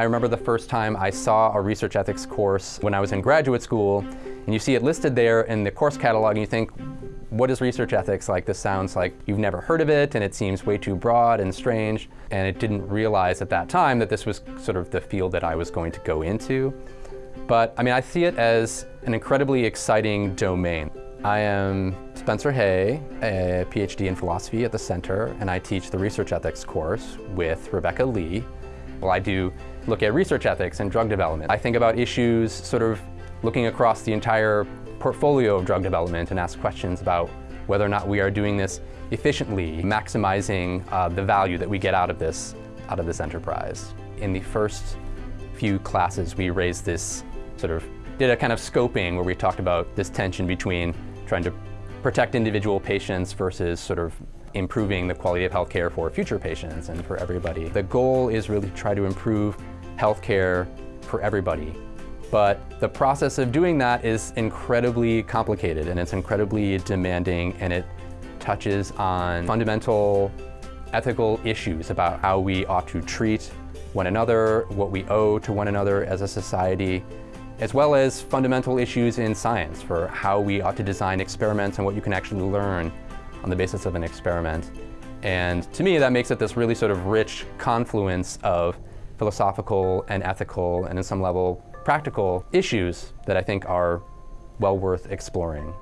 I remember the first time I saw a research ethics course when I was in graduate school, and you see it listed there in the course catalog, and you think, what is research ethics? Like, this sounds like you've never heard of it, and it seems way too broad and strange. And it didn't realize at that time that this was sort of the field that I was going to go into. But I mean, I see it as an incredibly exciting domain. I am Spencer Hey, a PhD in philosophy at the center, and I teach the research ethics course with Rebecca Lee. Well, I do look at research ethics and drug development. I think about issues sort of looking across the entire portfolio of drug development and ask questions about whether or not we are doing this efficiently, maximizing uh, the value that we get out of this, out of this enterprise. In the first few classes, we raised this sort of, did a kind of scoping where we talked about this tension between trying to protect individual patients versus sort of improving the quality of healthcare for future patients and for everybody. The goal is really to try to improve healthcare for everybody. But the process of doing that is incredibly complicated and it's incredibly demanding and it touches on fundamental ethical issues about how we ought to treat one another, what we owe to one another as a society, as well as fundamental issues in science for how we ought to design experiments and what you can actually learn on the basis of an experiment. And to me, that makes it this really sort of rich confluence of philosophical and ethical and in some level practical issues that I think are well worth exploring.